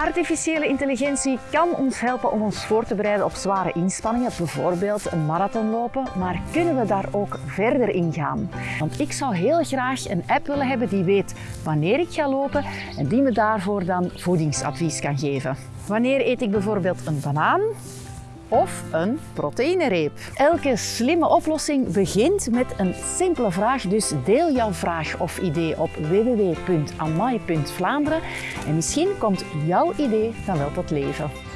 Artificiële intelligentie kan ons helpen om ons voor te bereiden op zware inspanningen, bijvoorbeeld een marathon lopen, maar kunnen we daar ook verder in gaan? Want ik zou heel graag een app willen hebben die weet wanneer ik ga lopen en die me daarvoor dan voedingsadvies kan geven. Wanneer eet ik bijvoorbeeld een banaan? Of een proteïnereep. Elke slimme oplossing begint met een simpele vraag, dus deel jouw vraag of idee op www.amai.vlaanderen en misschien komt jouw idee dan wel tot leven.